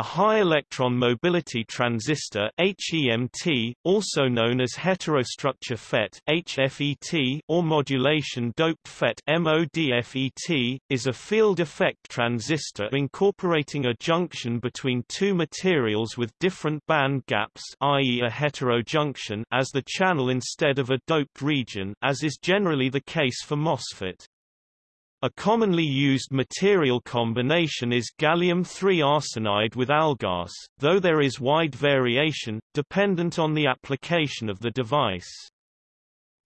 A high electron mobility transistor HEMT, also known as heterostructure FET HFET or modulation doped FET MODFET, is a field effect transistor incorporating a junction between two materials with different band gaps i.e. a heterojunction as the channel instead of a doped region as is generally the case for MOSFET. A commonly used material combination is gallium-3 arsenide with AlGaAs, though there is wide variation, dependent on the application of the device.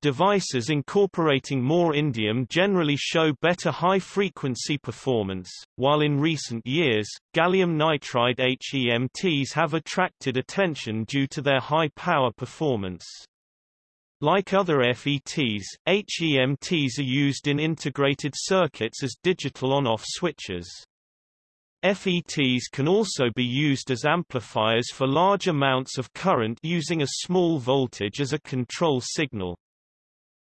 Devices incorporating more indium generally show better high-frequency performance, while in recent years, gallium nitride HEMTs have attracted attention due to their high power performance. Like other FETs, HEMTs are used in integrated circuits as digital on-off switches. FETs can also be used as amplifiers for large amounts of current using a small voltage as a control signal.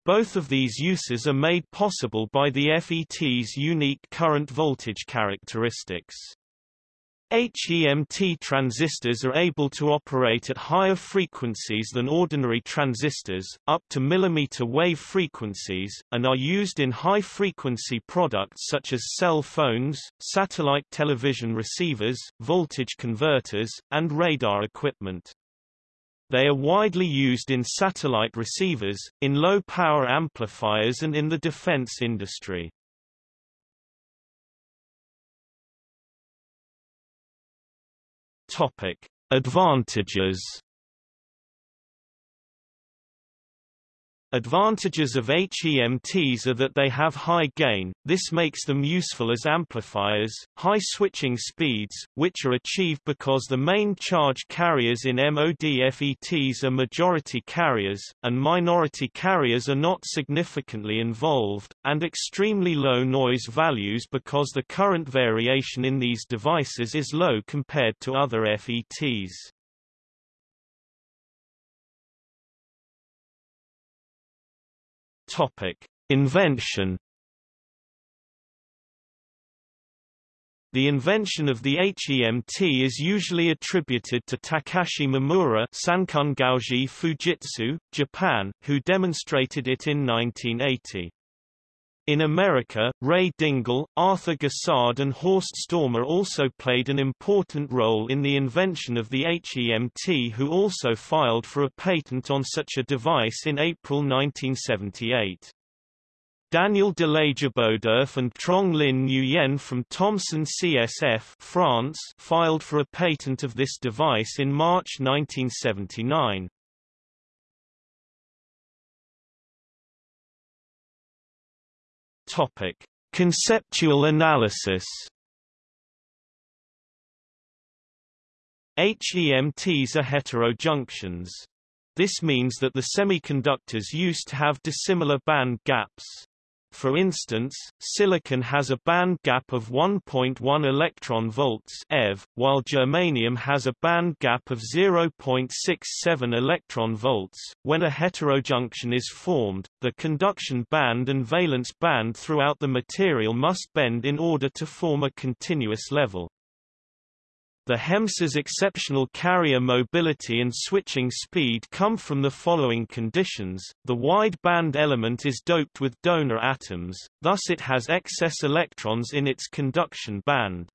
Both of these uses are made possible by the FET's unique current voltage characteristics. HEMT transistors are able to operate at higher frequencies than ordinary transistors, up to millimeter wave frequencies, and are used in high-frequency products such as cell phones, satellite television receivers, voltage converters, and radar equipment. They are widely used in satellite receivers, in low-power amplifiers and in the defense industry. Topic: Advantages Advantages of HEMTs are that they have high gain, this makes them useful as amplifiers, high switching speeds, which are achieved because the main charge carriers in MODFETs are majority carriers, and minority carriers are not significantly involved, and extremely low noise values because the current variation in these devices is low compared to other FETs. Topic: Invention The invention of the HEMT is usually attributed to Takashi Mimura Sankun Gauji Fujitsu, Japan, who demonstrated it in 1980. In America, Ray Dingle, Arthur Gossard and Horst Stormer also played an important role in the invention of the HEMT who also filed for a patent on such a device in April 1978. Daniel Delagebeaudeuf and Trong Linh Nguyen from Thomson CSF France filed for a patent of this device in March 1979. Topic: Conceptual analysis. HEMTs are heterojunctions. This means that the semiconductors used have dissimilar band gaps. For instance, silicon has a band gap of 1.1 electron volts eV, while germanium has a band gap of 0.67 electron volts. When a heterojunction is formed, the conduction band and valence band throughout the material must bend in order to form a continuous level. The HEMTs' exceptional carrier mobility and switching speed come from the following conditions. The wide band element is doped with donor atoms, thus it has excess electrons in its conduction band.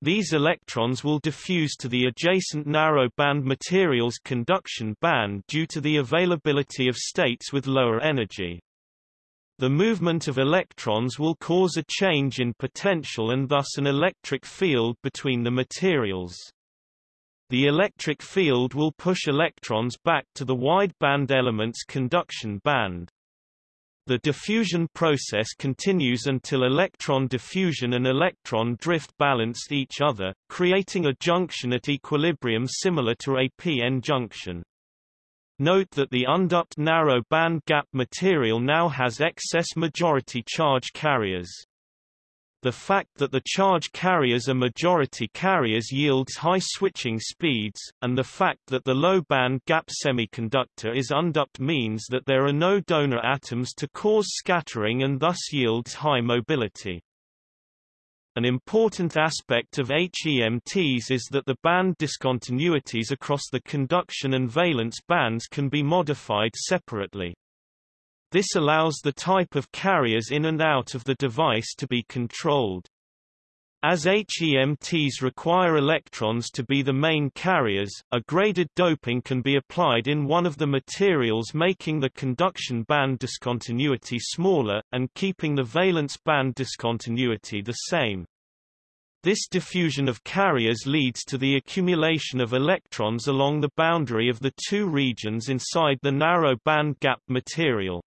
These electrons will diffuse to the adjacent narrow band material's conduction band due to the availability of states with lower energy. The movement of electrons will cause a change in potential and thus an electric field between the materials. The electric field will push electrons back to the wide-band element's conduction band. The diffusion process continues until electron diffusion and electron drift balance each other, creating a junction at equilibrium similar to a p-n junction. Note that the undoped narrow band gap material now has excess majority charge carriers. The fact that the charge carriers are majority carriers yields high switching speeds, and the fact that the low band gap semiconductor is undoped means that there are no donor atoms to cause scattering and thus yields high mobility. An important aspect of HEMTs is that the band discontinuities across the conduction and valence bands can be modified separately. This allows the type of carriers in and out of the device to be controlled. As HEMTs require electrons to be the main carriers, a graded doping can be applied in one of the materials making the conduction band discontinuity smaller, and keeping the valence band discontinuity the same. This diffusion of carriers leads to the accumulation of electrons along the boundary of the two regions inside the narrow band gap material.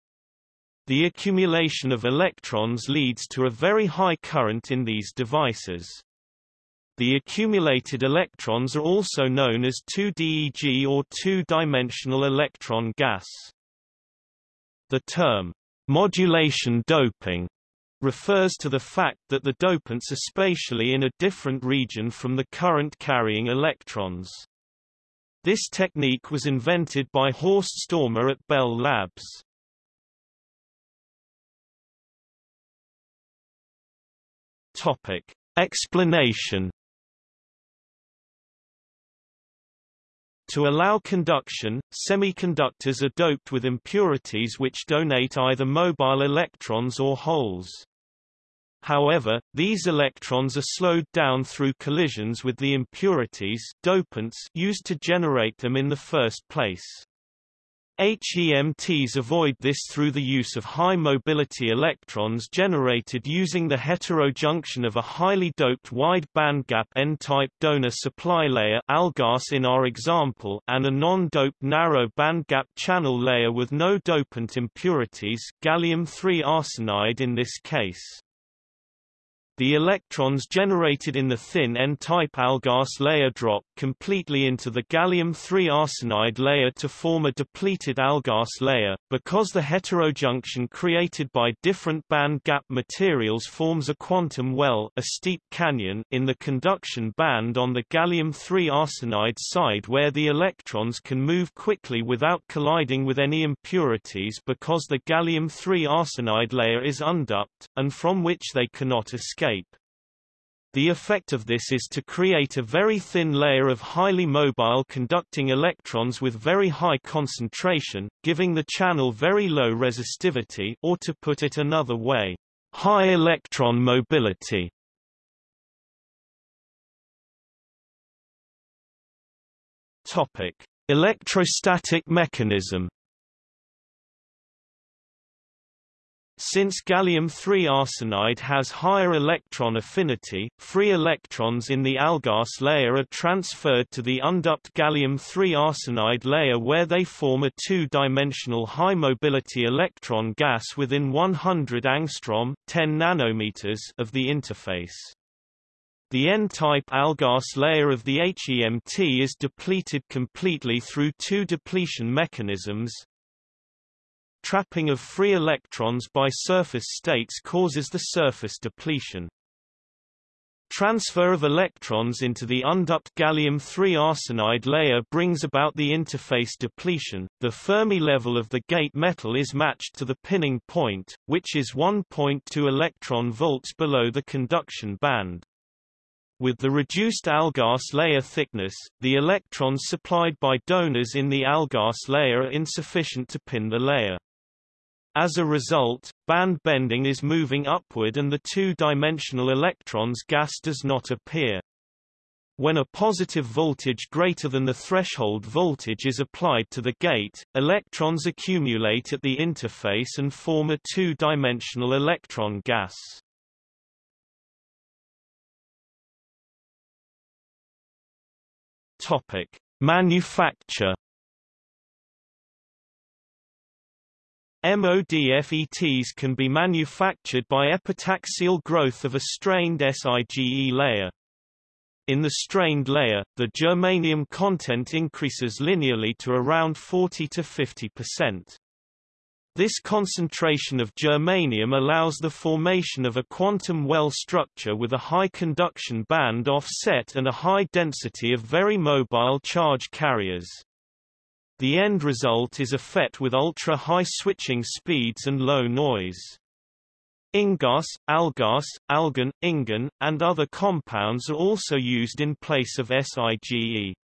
The accumulation of electrons leads to a very high current in these devices. The accumulated electrons are also known as 2DEG or two-dimensional electron gas. The term, modulation doping, refers to the fact that the dopants are spatially in a different region from the current-carrying electrons. This technique was invented by Horst Stormer at Bell Labs. Topic. Explanation To allow conduction, semiconductors are doped with impurities which donate either mobile electrons or holes. However, these electrons are slowed down through collisions with the impurities dopants used to generate them in the first place. HEMTs avoid this through the use of high-mobility electrons generated using the heterojunction of a highly doped wide bandgap N-type donor supply layer AlGaAs in our example and a non-doped narrow bandgap channel layer with no dopant impurities gallium-3 arsenide in this case. The electrons generated in the thin N-type AlGaAs layer drop completely into the gallium-3 arsenide layer to form a depleted AlGaAs layer, because the heterojunction created by different band gap materials forms a quantum well a steep canyon in the conduction band on the gallium-3 arsenide side where the electrons can move quickly without colliding with any impurities because the gallium-3 arsenide layer is undoped, and from which they cannot escape. The effect of this is to create a very thin layer of highly mobile conducting electrons with very high concentration, giving the channel very low resistivity or to put it another way, high electron mobility. Topic: Electrostatic mechanism Since gallium-3 arsenide has higher electron affinity, free electrons in the AlGaAs layer are transferred to the undoped gallium-3 arsenide layer where they form a two-dimensional high-mobility electron gas within 100 angstrom 10 nanometers of the interface. The N-type AlGaAs layer of the HEMT is depleted completely through two depletion mechanisms, Trapping of free electrons by surface states causes the surface depletion. Transfer of electrons into the undoped gallium-3 arsenide layer brings about the interface depletion. The Fermi level of the gate metal is matched to the pinning point, which is 1.2 electron volts below the conduction band. With the reduced AlGaAs layer thickness, the electrons supplied by donors in the AlGaAs layer are insufficient to pin the layer. As a result, band bending is moving upward and the two-dimensional electrons gas does not appear. When a positive voltage greater than the threshold voltage is applied to the gate, electrons accumulate at the interface and form a two-dimensional electron gas. Topic: Manufacture MODFETs can be manufactured by epitaxial growth of a strained SiGe layer. In the strained layer, the germanium content increases linearly to around 40 to 50%. This concentration of germanium allows the formation of a quantum well structure with a high conduction band offset and a high density of very mobile charge carriers. The end result is a FET with ultra-high switching speeds and low noise. InGaAs, AlGaAs, AlGaN, InGaN, and other compounds are also used in place of SIGE.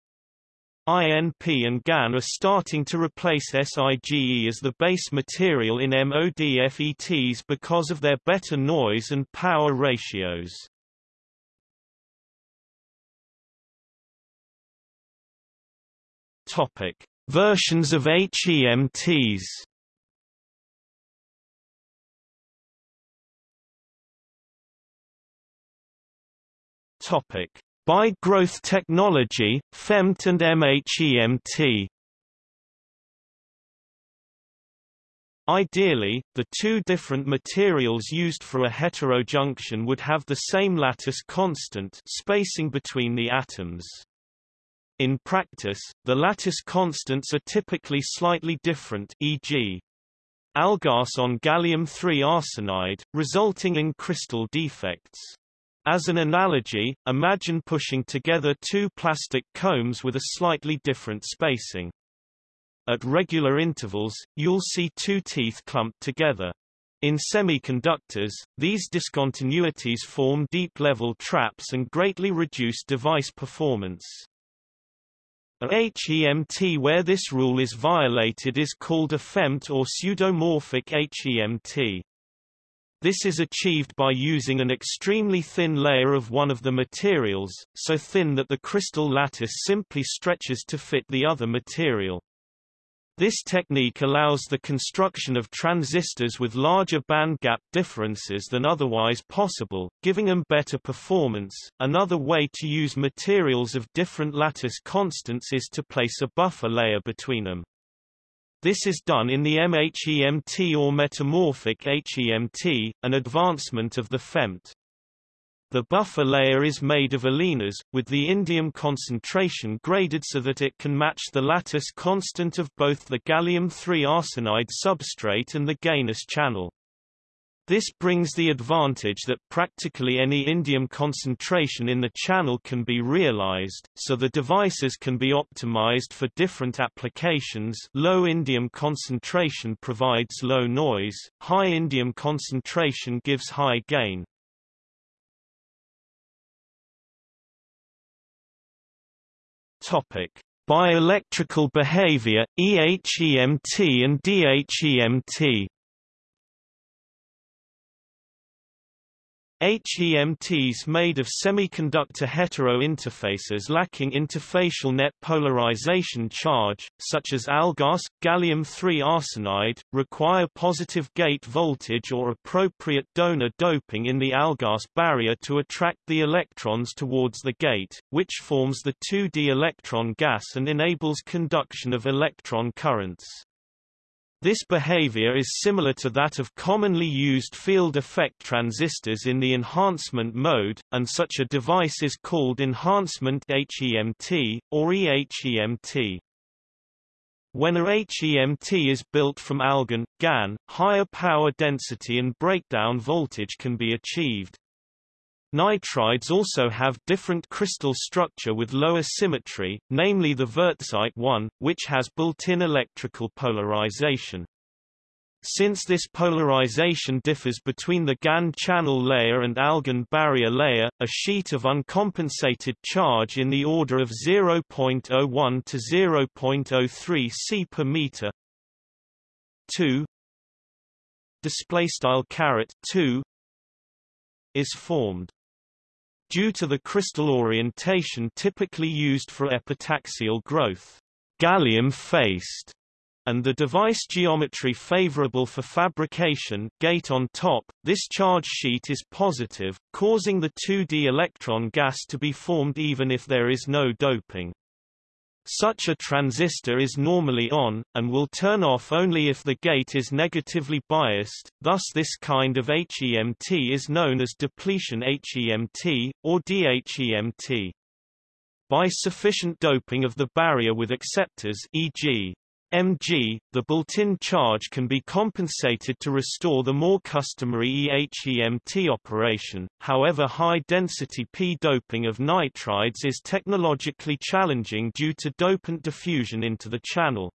INP and GAN are starting to replace SIGE as the base material in MODFETs because of their better noise and power ratios. Topic: Versions of HEMTs. Topic: By growth technology, pHEMT and MHEMT. Ideally, the two different materials used for a heterojunction would have the same lattice constant spacing between the atoms. In practice, the lattice constants are typically slightly different e.g. AlGaAs on gallium-3 arsenide, resulting in crystal defects. As an analogy, imagine pushing together two plastic combs with a slightly different spacing. At regular intervals, you'll see two teeth clumped together. In semiconductors, these discontinuities form deep-level traps and greatly reduce device performance. Uh, a HEMT where this rule is violated is called a pHEMT or pseudomorphic HEMT. This is achieved by using an extremely thin layer of one of the materials, so thin that the crystal lattice simply stretches to fit the other material. This technique allows the construction of transistors with larger bandgap differences than otherwise possible, giving them better performance. Another way to use materials of different lattice constants is to place a buffer layer between them. This is done in the MHEMT or metamorphic HEMT, an advancement of the pHEMT. The buffer layer is made of alenas, with the indium concentration graded so that it can match the lattice constant of both the gallium-3 arsenide substrate and the GaNs channel. This brings the advantage that practically any indium concentration in the channel can be realized, so the devices can be optimized for different applications low indium concentration provides low noise, high indium concentration gives high gain. Topic. Bioelectrical behavior, EHEMT and DHEMT HEMTs made of semiconductor hetero-interfaces lacking interfacial net polarization charge, such as AlGaAs, gallium-3 arsenide, require positive gate voltage or appropriate donor doping in the AlGaAs barrier to attract the electrons towards the gate, which forms the 2d electron gas and enables conduction of electron currents. This behavior is similar to that of commonly used field effect transistors in the enhancement mode, and such a device is called enhancement HEMT, or EHEMT. When a HEMT is built from AlGaN, GaN, higher power density and breakdown voltage can be achieved. Nitrides also have different crystal structure with lower symmetry, namely the wurtzite one, which has built-in electrical polarization. Since this polarization differs between the GaN channel layer and AlGaN barrier layer, a sheet of uncompensated charge in the order of 0.01 to 0.03 C per meter. 2 display style caret 2 is formed due to the crystal orientation typically used for epitaxial growth, gallium-faced, and the device geometry favorable for fabrication gate on top, this charge sheet is positive, causing the 2d electron gas to be formed even if there is no doping. Such a transistor is normally on, and will turn off only if the gate is negatively biased, thus this kind of HEMT is known as depletion HEMT, or DHEMT. By sufficient doping of the barrier with acceptors e.g mg, the built-in charge can be compensated to restore the more customary EHEMT operation, however high-density p-doping of nitrides is technologically challenging due to dopant diffusion into the channel.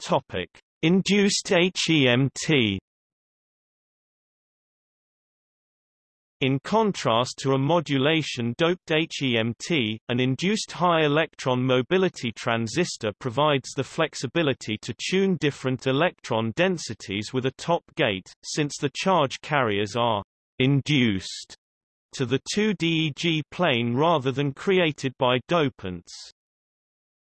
Topic: Induced HEMT In contrast to a modulation-doped HEMT, an induced high electron mobility transistor provides the flexibility to tune different electron densities with a top gate, since the charge carriers are «induced» to the 2DEG plane rather than created by dopants.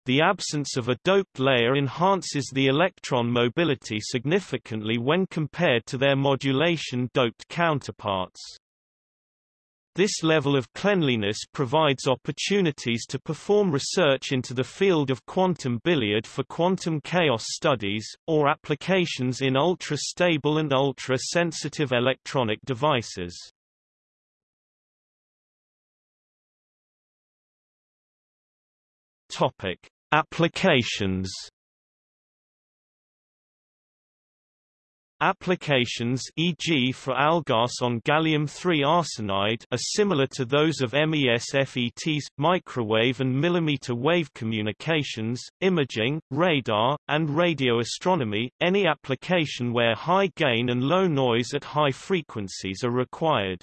The absence of a doped layer enhances the electron mobility significantly when compared to their modulation-doped counterparts. This level of cleanliness provides opportunities to perform research into the field of quantum billiard for quantum chaos studies, or applications in ultra-stable and ultra-sensitive electronic devices. Topic: Applications Applications e.g. for AlGaAs on gallium-3 arsenide are similar to those of MESFET's, microwave and millimeter wave communications, imaging, radar, and radio astronomy, any application where high gain and low noise at high frequencies are required.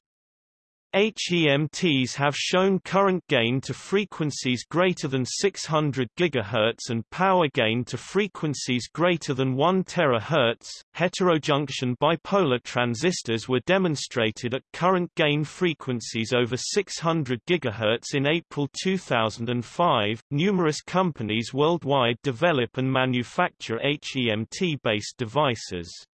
HEMTs have shown current gain to frequencies greater than 600 GHz and power gain to frequencies greater than 1 THz. Heterojunction bipolar transistors were demonstrated at current gain frequencies over 600 GHz in April 2005. Numerous companies worldwide develop and manufacture HEMT-based devices.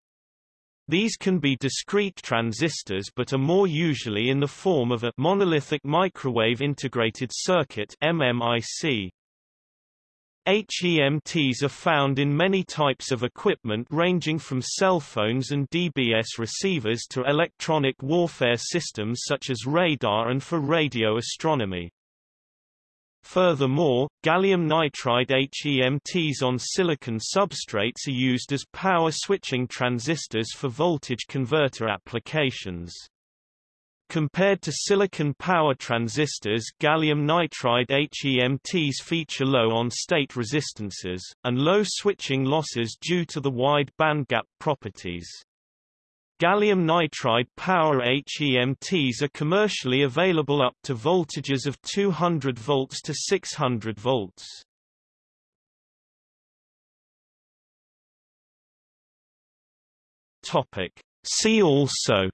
These can be discrete transistors but are more usually in the form of a monolithic microwave integrated circuit MMIC. HEMTs are found in many types of equipment ranging from cell phones and DBS receivers to electronic warfare systems such as radar and for radio astronomy. Furthermore, gallium nitride HEMTs on silicon substrates are used as power switching transistors for voltage converter applications. Compared to silicon power transistors gallium nitride HEMTs feature low on-state resistances, and low switching losses due to the wide bandgap properties. Gallium nitride power HEMTs are commercially available up to voltages of 200 volts to 600 volts. Topic. See also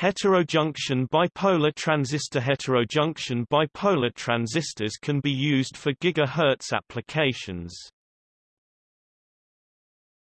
Heterojunction bipolar transistor Heterojunction bipolar transistors can be used for gigahertz applications